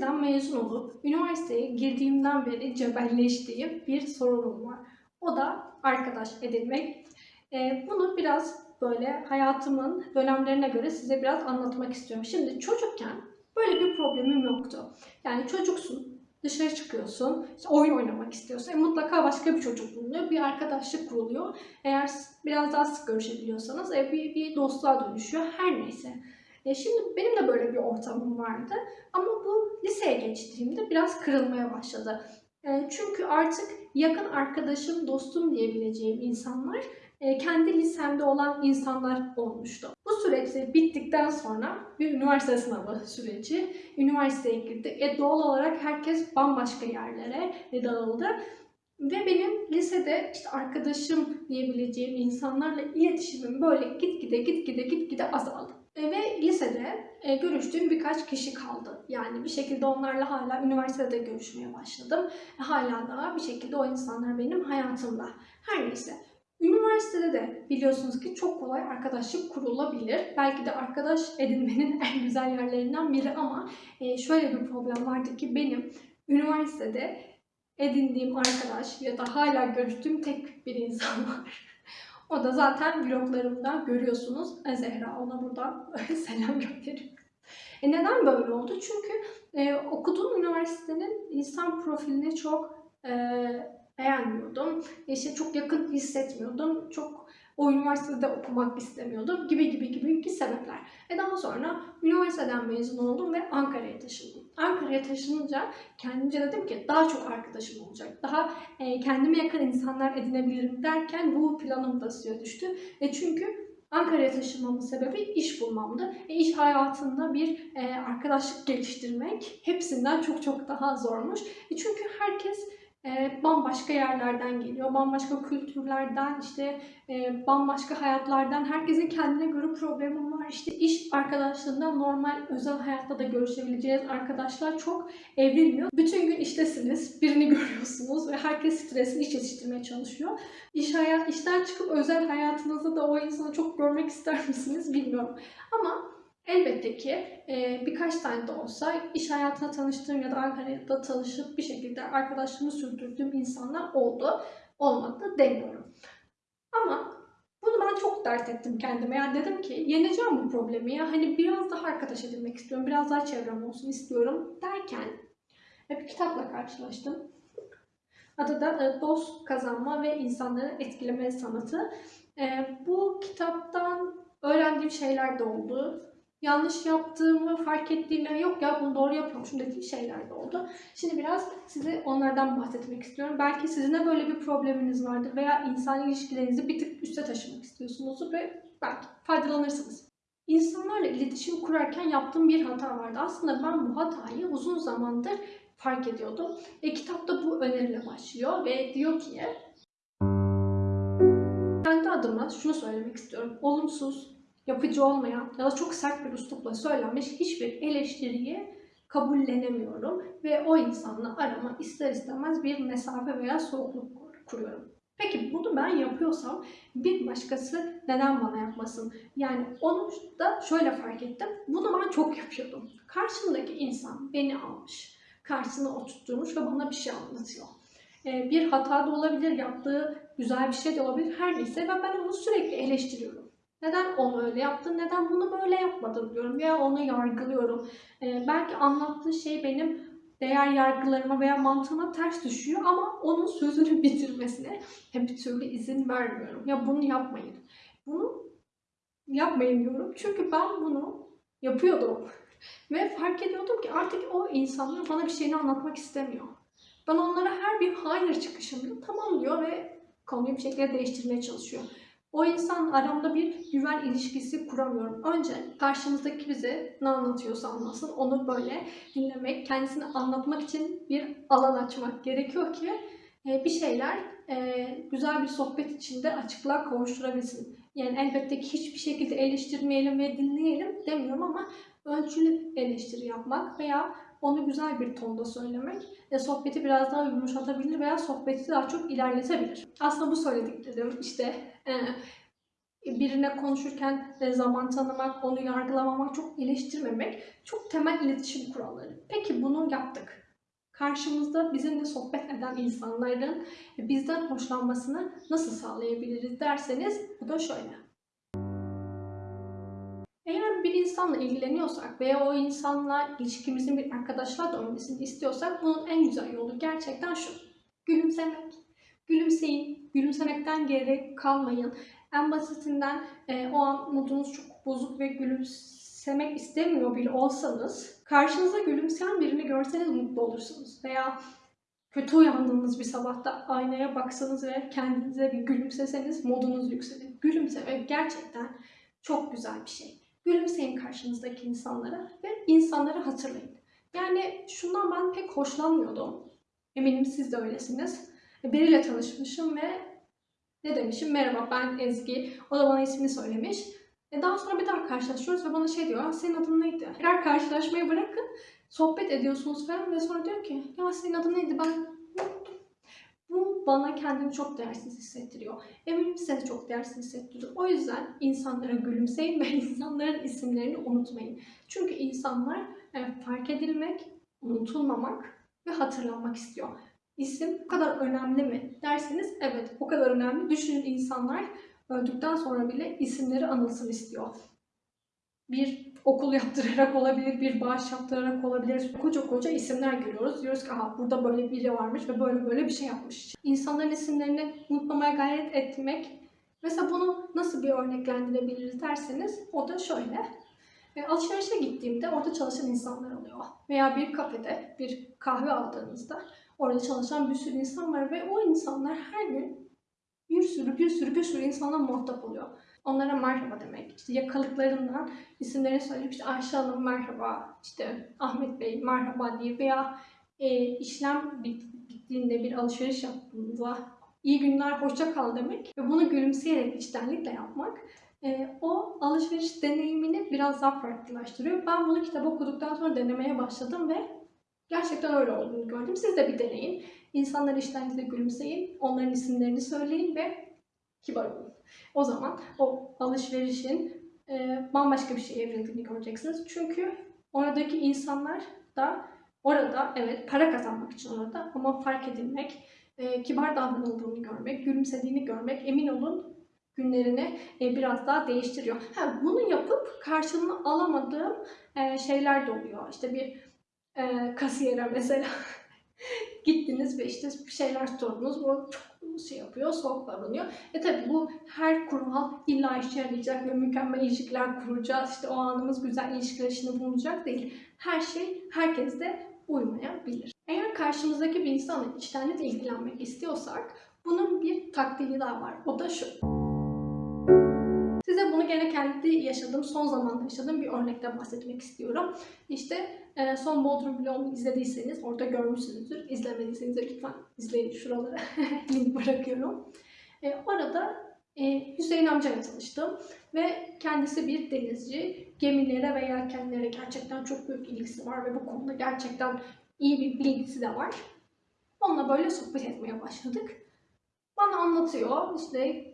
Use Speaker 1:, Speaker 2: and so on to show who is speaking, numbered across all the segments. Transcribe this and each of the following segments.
Speaker 1: liseden mezun olup üniversiteye girdiğimden beri cebelleştiğim bir sorunum var. O da arkadaş edinmek. Ee, bunu biraz böyle hayatımın dönemlerine göre size biraz anlatmak istiyorum. Şimdi çocukken böyle bir problemim yoktu. Yani çocuksun, dışarı çıkıyorsun, işte oyun oynamak istiyorsun. E, mutlaka başka bir çocuk bulunuyor, bir arkadaşlık kuruluyor. Eğer biraz daha sık görüşebiliyorsanız e, bir, bir dostluğa dönüşüyor. Her neyse. E, şimdi benim de böyle bir ortamım vardı. Ama liseye geçtiğimde biraz kırılmaya başladı. E, çünkü artık yakın arkadaşım, dostum diyebileceğim insanlar e, kendi lisemde olan insanlar olmuştu. Bu süreç bittikten sonra bir üniversite sınavı süreci. Üniversiteye girdik. E, doğal olarak herkes bambaşka yerlere dağıldı. Ve benim lisede işte arkadaşım diyebileceğim insanlarla iletişimim böyle gitgide gitgide gitgide azaldı. E, ve lisede e, görüştüğüm birkaç kişi kaldı. Yani bir şekilde onlarla hala üniversitede görüşmeye başladım. E, hala daha bir şekilde o insanlar benim hayatımda. Her neyse. Üniversitede de biliyorsunuz ki çok kolay arkadaşlık kurulabilir. Belki de arkadaş edinmenin en güzel yerlerinden biri ama e, şöyle bir problem vardı ki benim üniversitede edindiğim arkadaş ya da hala görüştüğüm tek bir insan var. O da zaten vloglarımda görüyorsunuz. E, Zehra ona buradan selam gönderiyorum. E neden böyle oldu? Çünkü e, okuduğum üniversitenin insan profilini çok e, beğenmiyordum. İşte çok yakın hissetmiyordum. Çok o üniversitede okumak istemiyordum gibi gibi gibi gibi sebepler. Ve daha sonra üniversiteden mezun oldum ve Ankara'ya taşındım. Ankara'ya taşınınca kendimce dedim ki daha çok arkadaşım olacak. Daha e, kendime yakın insanlar edinebilirim derken bu planım da suya düştü. E, çünkü Ankara'ya taşınmamın sebebi iş bulmamdı. E, iş hayatında bir e, arkadaşlık geliştirmek hepsinden çok çok daha zormuş. E, çünkü herkes e, bambaşka yerlerden geliyor, bambaşka kültürlerden, işte e, bambaşka hayatlardan. Herkesin kendine göre problemi var. İşte iş arkadaşlığında normal özel hayatta da görüşebileceğiniz arkadaşlar çok evrilmiyor. Bütün gün iştesiniz, birini görüyorsunuz ve herkes stresini iş yetiştirmeye çalışıyor. İş hayat, işten çıkıp özel hayatınızda da o insanı çok görmek ister misiniz bilmiyorum. Ama elbette ki e, birkaç tane de olsa iş hayatına tanıştığım ya da Ankara'da tanışıp bir şekilde arkadaşlığımı sürdürdüğüm insanlar oldu. Olmadı demiyorum. Ama bunu ben çok dert ettim kendime. Yani dedim ki yeneceğim bu problemi ya. Hani biraz daha arkadaş edinmek istiyorum. Biraz daha çevrem olsun istiyorum derken bir kitapla karşılaştım. Adı da e, Dost Kazanma ve İnsanları Etkileme Sanatı. E, Bu kitaptan öğrendiğim şeyler de oldu. Yanlış yaptığımı fark ettiğim, yok ya bunu doğru yapıyormuşum dediğim şeyler de oldu. Şimdi biraz size onlardan bahsetmek istiyorum. Belki sizin de böyle bir probleminiz vardır veya insan ilişkilerinizi bir tık üste taşımak istiyorsunuz ve belki faydalanırsınız. İnsanlarla iletişim kurarken yaptığım bir hata vardı. Aslında ben bu hatayı uzun zamandır fark ediyordum. E, kitapta bu öneriyle başlıyor ve diyor ki kendi adıma şunu söylemek istiyorum. Olumsuz, yapıcı olmayan ya da çok sert bir üslupla söylenmiş hiçbir eleştiriyi kabullenemiyorum ve o insanla arama ister istemez bir mesafe veya soğukluk kur- kuruyorum. Peki bunu ben yapıyorsam bir başkası neden bana yapmasın? Yani onu da şöyle fark ettim. Bunu ben çok yapıyordum. Karşımdaki insan beni almış, karşısına oturtturmuş ve bana bir şey anlatıyor. Ee, bir hata da olabilir, yaptığı güzel bir şey de olabilir, her neyse ve ben onu sürekli eleştiriyorum. Neden onu öyle yaptın, neden bunu böyle yapmadın diyorum veya onu yargılıyorum. Ee, belki anlattığı şey benim değer yargılarıma veya mantığıma ters düşüyor ama onun sözünü bitirmesine bir türlü izin vermiyorum. Ya bunu yapmayın. Bunu yapmayın diyorum. Çünkü ben bunu yapıyordum. Ve fark ediyordum ki artık o insanlar bana bir şeyini anlatmak istemiyor. Ben onlara her bir hayır çıkışımda tamam diyor ve konuyu bir şekilde değiştirmeye çalışıyor. O insan aramda bir güven ilişkisi kuramıyorum. Önce karşımızdaki bize ne anlatıyorsa anlatsın. Onu böyle dinlemek, kendisini anlatmak için bir alan açmak gerekiyor ki e, bir şeyler e, güzel bir sohbet içinde açıklığa kavuşturabilsin. Yani elbette ki hiçbir şekilde eleştirmeyelim ve dinleyelim demiyorum ama ölçülü eleştiri yapmak veya onu güzel bir tonda söylemek e, sohbeti biraz daha yumuşatabilir veya sohbeti daha çok ilerletebilir. Aslında bu söylediklerim işte birine konuşurken zaman tanımak, onu yargılamamak, çok eleştirmemek çok temel iletişim kuralları. Peki bunu yaptık. Karşımızda bizimle sohbet eden insanların bizden hoşlanmasını nasıl sağlayabiliriz derseniz bu da şöyle. Eğer bir insanla ilgileniyorsak veya o insanla ilişkimizin bir arkadaşlığa dönmesini istiyorsak bunun en güzel yolu gerçekten şu. Gülümsemek. Gülümseyin. Gülümsemekten geri kalmayın. En basitinden e, o an modunuz çok bozuk ve gülümsemek istemiyor bile olsanız karşınıza gülümseyen birini görseniz mutlu olursunuz. Veya kötü uyandığınız bir sabahta aynaya baksanız ve kendinize bir gülümseseniz modunuz yükselir. Gülümsemek gerçekten çok güzel bir şey. Gülümseyin karşınızdaki insanlara ve insanları hatırlayın. Yani şundan ben pek hoşlanmıyordum. Eminim siz de öylesiniz. Biriyle tanışmışım ve ne demişim? Merhaba ben Ezgi. O da bana ismini söylemiş. E daha sonra bir daha karşılaşıyoruz ve bana şey diyor. "Aa, Senin adın neydi? Tekrar karşılaşmayı bırakın. Sohbet ediyorsunuz falan ve sonra diyor ki ya senin adın neydi? Ben. Bu bana kendimi çok değersiz hissettiriyor. Eminim size de çok değersiz hissettiriyor. O yüzden insanlara gülümseyin ve insanların isimlerini unutmayın. Çünkü insanlar e, fark edilmek, unutulmamak ve hatırlanmak istiyor. İsim bu kadar önemli mi derseniz evet o kadar önemli. Düşünün insanlar öldükten sonra bile isimleri anılsın istiyor. Bir okul yaptırarak olabilir, bir bağış yaptırarak olabilir. Koca koca isimler görüyoruz. Diyoruz ki aha burada böyle biri varmış ve böyle böyle bir şey yapmış. İnsanların isimlerini unutmamaya gayret etmek. Mesela bunu nasıl bir örneklendirebiliriz derseniz o da şöyle. E, alışverişe gittiğimde orada çalışan insanlar oluyor. Veya bir kafede bir kahve aldığınızda orada çalışan bir sürü insan var ve o insanlar her gün bir sürü bir sürü bir sürü insanla muhatap oluyor. Onlara merhaba demek. İşte yakalıklarından isimlerini söyleyip işte Ayşe Hanım merhaba, işte Ahmet Bey merhaba diye veya e, işlem bit- bittiğinde bir alışveriş yaptığınızda iyi günler hoşça kal demek ve bunu gülümseyerek içtenlikle yapmak e, o alışveriş deneyimini biraz daha farklılaştırıyor. Ben bunu kitap okuduktan sonra denemeye başladım ve gerçekten öyle olduğunu gördüm. Siz de bir deneyin. İnsanlar iştenlikle gülümseyin, onların isimlerini söyleyin ve kibar olun. O zaman o alışverişin e, bambaşka bir şeye evrildiğini göreceksiniz. Çünkü oradaki insanlar da orada evet para kazanmak için orada ama fark edilmek, e, kibar davranıldığını görmek, gülümsediğini görmek emin olun günlerini e, biraz daha değiştiriyor. Ha, bunu yapıp karşılığını alamadığım e, şeyler de oluyor. İşte bir e, kasiyere mesela gittiniz ve işte bir şeyler sordunuz. Bu çok şey yapıyor, soğuk davranıyor. E tabi bu her kural illa işe yarayacak ve mükemmel ilişkiler kuracağız. İşte o anımız güzel ilişkiler içinde bulunacak değil. Her şey herkeste uymayabilir. Eğer karşımızdaki bir insanla içtenlikle ilgilenmek istiyorsak bunun bir taktiği daha var. O da şu. Size bunu gene kendi yaşadığım, son zamanda yaşadığım bir örnekte bahsetmek istiyorum. İşte e, son Bodrum vlogumu izlediyseniz orada görmüşsünüzdür. İzlemediyseniz de lütfen izleyin şuralara link bırakıyorum. E, orada e, Hüseyin amcayla tanıştım ve kendisi bir denizci. Gemilere ve yelkenlere gerçekten çok büyük ilgisi var ve bu konuda gerçekten iyi bir bilgisi de var. Onunla böyle sohbet etmeye başladık. Bana anlatıyor işte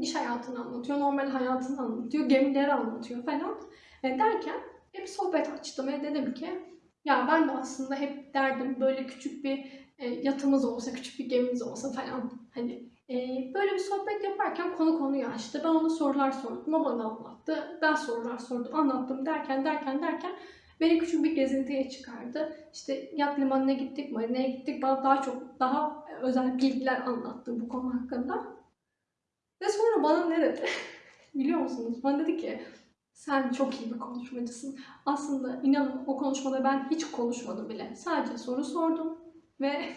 Speaker 1: iş hayatını anlatıyor, normal hayatını anlatıyor, gemileri anlatıyor falan. E, derken hep bir sohbet açtım ve dedim ki ya ben de aslında hep derdim böyle küçük bir e, yatımız olsa, küçük bir gemimiz olsa falan. Hani e, böyle bir sohbet yaparken konu konuyu açtı. Ben ona sorular sordum, o bana anlattı. Ben sorular sordum, anlattım derken derken derken beni küçük bir gezintiye çıkardı. İşte yat limanına gittik, marinaya gittik. Bana daha çok, daha özel bilgiler anlattı bu konu hakkında. Ve sonra bana ne dedi? Biliyor musunuz? Bana dedi ki sen çok iyi bir konuşmacısın. Aslında inanın o konuşmada ben hiç konuşmadım bile. Sadece soru sordum ve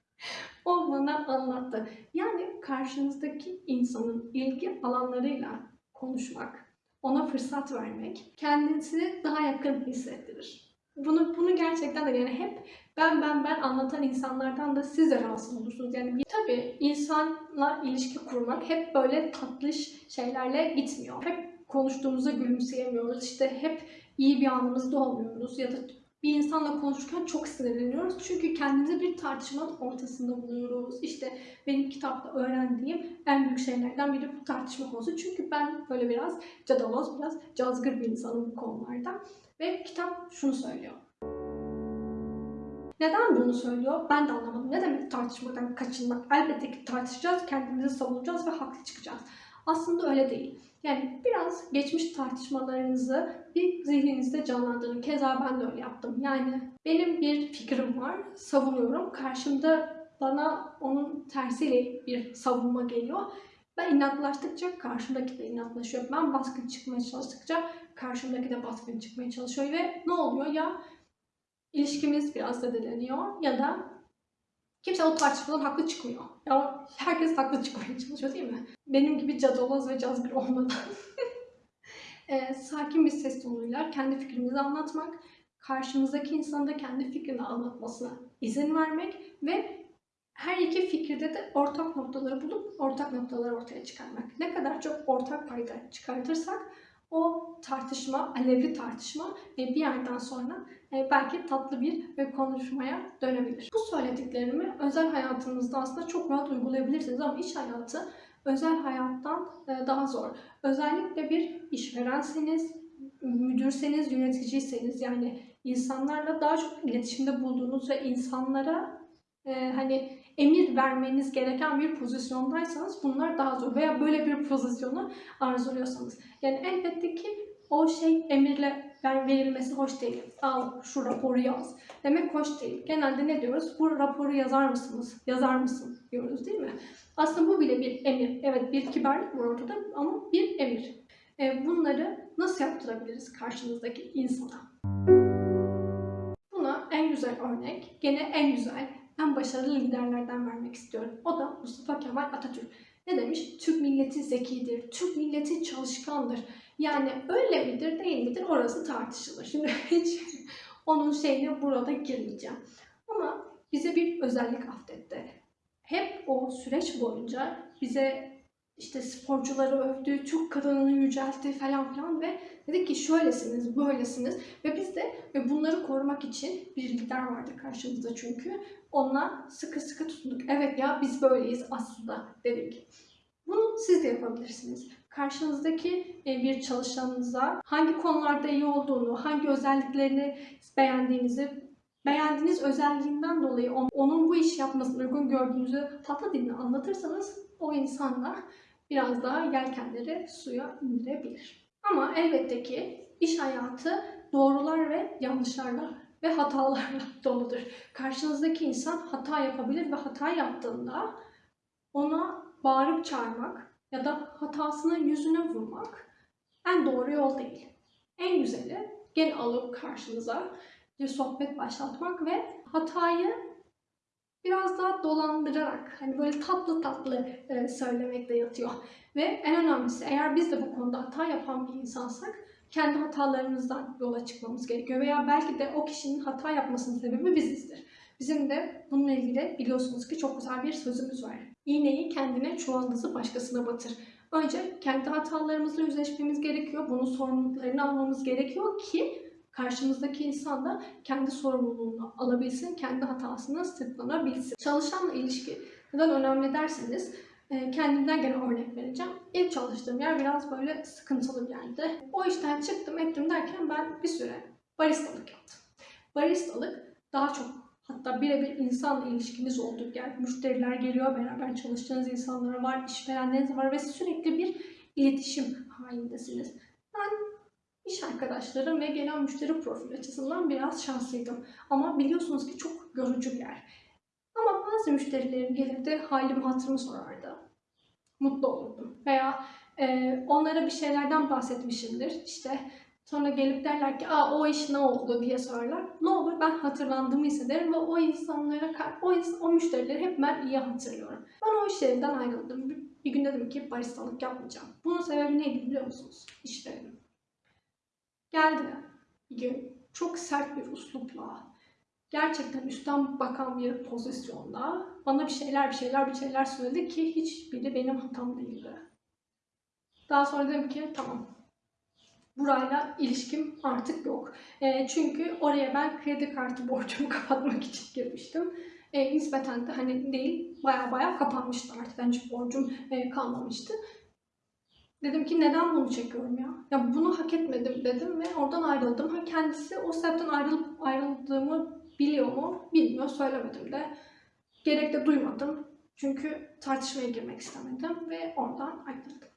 Speaker 1: o bana anlattı. Yani karşınızdaki insanın ilgi alanlarıyla konuşmak, ona fırsat vermek kendisini daha yakın hissettirir. Bunu bunu gerçekten de yani hep ben ben ben anlatan insanlardan da siz de rahatsız olursunuz. Yani tabii insanla ilişki kurmak hep böyle tatlış şeylerle gitmiyor. Hep konuştuğumuzda gülümseyemiyoruz. İşte hep iyi bir anımızda olmuyoruz ya da bir insanla konuşurken çok sinirleniyoruz. Çünkü kendimizi bir tartışmanın ortasında buluyoruz. İşte benim kitapta öğrendiğim en büyük şeylerden biri bu tartışma konusu. Çünkü ben böyle biraz cadaloz, biraz cazgır bir insanım bu konularda. Ve kitap şunu söylüyor. Neden bunu söylüyor? Ben de anlamadım. Ne demek tartışmadan kaçınmak? Elbette ki tartışacağız, kendimizi savunacağız ve haklı çıkacağız. Aslında öyle değil. Yani biraz geçmiş tartışmalarınızı bir zihninizde canlandırın. Keza ben de öyle yaptım. Yani benim bir fikrim var, savunuyorum. Karşımda bana onun tersiyle bir savunma geliyor. Ben inatlaştıkça karşımdaki de inatlaşıyor. Ben baskın çıkmaya çalıştıkça karşımdaki de baskın çıkmaya çalışıyor ve ne oluyor ya ilişkimiz biraz zedeleniyor ya da kimse o tartışmadan haklı çıkmıyor. Ya herkes haklı çıkmaya çalışıyor değil mi? Benim gibi cadaloz ve cazgır olmadan e, sakin bir ses tonuyla kendi fikrimizi anlatmak, karşımızdaki insanın da kendi fikrini anlatmasına izin vermek ve her iki fikirde de ortak noktaları bulup ortak noktaları ortaya çıkarmak. Ne kadar çok ortak payda çıkartırsak o tartışma, alevli tartışma e, bir yerden sonra e, belki tatlı bir e, konuşmaya dönebilir. Bu söylediklerimi özel hayatınızda aslında çok rahat uygulayabilirsiniz ama iş hayatı özel hayattan daha zor. Özellikle bir işverenseniz, müdürseniz, yöneticiyseniz yani insanlarla daha çok iletişimde bulduğunuz ve insanlara hani emir vermeniz gereken bir pozisyondaysanız bunlar daha zor veya böyle bir pozisyonu arzuluyorsanız. Yani elbette ki o şey emirle verilmesi hoş değil. Al şu raporu yaz. Demek hoş değil. Genelde ne diyoruz? Bu raporu yazar mısınız? Yazar mısın? diyoruz değil mi? Aslında bu bile bir emir. Evet bir kibarlık var ortada ama bir emir. E, bunları nasıl yaptırabiliriz karşımızdaki insana? Buna en güzel örnek, gene en güzel en başarılı liderlerden vermek istiyorum. O da Mustafa Kemal Atatürk. Ne demiş? Türk milleti zekidir, Türk milleti çalışkandır. Yani öyle midir değil midir orası tartışılır. Şimdi hiç onun şeyine burada girmeyeceğim. Ama bize bir özellik affetti. Hep o süreç boyunca bize işte sporcuları övdü, Türk kadınını yüceltti falan filan ve dedi ki şöylesiniz, böylesiniz ve biz de ve bunları korumak için bir lider vardı karşımızda çünkü. Onunla sıkı sıkı tutunduk. Evet ya biz böyleyiz aslında dedik. Bunu siz de yapabilirsiniz. Karşınızdaki e, bir çalışanınıza hangi konularda iyi olduğunu, hangi özelliklerini beğendiğinizi, beğendiğiniz özelliğinden dolayı onun bu iş yapmasını uygun gördüğünüzü tatlı dilini anlatırsanız o insanlar biraz daha yelkenleri suya indirebilir. Ama elbette ki iş hayatı doğrular ve yanlışlarla ve hatalarla doludur. Karşınızdaki insan hata yapabilir ve hata yaptığında ona bağırıp çağırmak ya da hatasının yüzüne vurmak en doğru yol değil. En güzeli gel alıp karşınıza bir sohbet başlatmak ve hatayı biraz daha dolandırarak hani böyle tatlı tatlı e, söylemekte yatıyor. Ve en önemlisi eğer biz de bu konuda hata yapan bir insansak kendi hatalarımızdan yola çıkmamız gerekiyor. Veya belki de o kişinin hata yapmasının sebebi bizizdir. Bizim de bununla ilgili biliyorsunuz ki çok güzel bir sözümüz var. İğneyi kendine, çuvaldızı başkasına batır. Önce kendi hatalarımızla yüzleşmemiz gerekiyor. Bunun sorumluluklarını almamız gerekiyor ki karşımızdaki insan da kendi sorumluluğunu alabilsin, kendi hatasını sırtlanabilsin. Çalışanla ilişki neden önemli derseniz e, kendimden gene örnek vereceğim. İlk çalıştığım yer biraz böyle sıkıntılı bir yerdi. O işten çıktım ettim derken ben bir süre baristalık yaptım. Baristalık daha çok hatta birebir insanla ilişkiniz olduğu yer. Müşteriler geliyor, beraber çalıştığınız insanlar var, işverenleriniz var ve sürekli bir iletişim halindesiniz. Ben iş arkadaşlarım ve gelen müşteri profili açısından biraz şanslıydım. Ama biliyorsunuz ki çok yorucu bir yer. Ama bazı müşterilerim gelirdi, halimi hatırımı sorardı. Mutlu olurdum. Veya e, onlara bir şeylerden bahsetmişimdir. İşte sonra gelip derler ki Aa, o iş ne oldu diye sorarlar. Ne olur ben hatırlandığımı hissederim ve o insanlara, o, o müşterileri hep ben iyi hatırlıyorum. Ben o iş yerinden ayrıldım. Bir gün dedim ki baristalık yapmayacağım. Bunun sebebi neydi biliyor musunuz? İşlerim. Geldi bir gün çok sert bir uslupla gerçekten üstten bakan bir pozisyonda bana bir şeyler bir şeyler bir şeyler söyledi ki hiçbiri benim hatam değildi. Daha sonra dedim ki tamam burayla ilişkim artık yok. E, çünkü oraya ben kredi kartı borcumu kapatmak için girmiştim. E, nispeten de hani değil, baya baya kapanmıştı artık. Yani hiç borcum e, kalmamıştı. Dedim ki neden bunu çekiyorum ya? Ya bunu hak etmedim dedim ve oradan ayrıldım. Ha kendisi o sebepten ayrılıp ayrıldığımı biliyor mu? Bilmiyor, söylemedim de. Gerek de duymadım. Çünkü tartışmaya girmek istemedim ve oradan ayrıldım.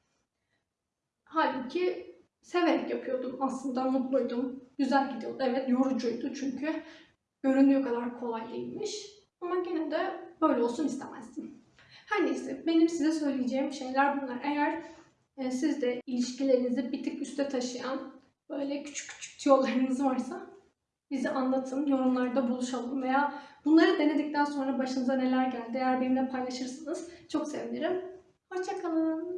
Speaker 1: Halbuki severek yapıyordum aslında, mutluydum. Güzel gidiyordu. Evet yorucuydu çünkü göründüğü kadar kolay değilmiş. Ama gene de böyle olsun istemezdim. Her neyse benim size söyleyeceğim şeyler bunlar. Eğer e, siz de ilişkilerinizi bir tık üste taşıyan böyle küçük küçük yollarınız varsa bize anlatın, yorumlarda buluşalım veya bunları denedikten sonra başınıza neler geldi eğer benimle paylaşırsanız çok sevinirim. Hoşçakalın.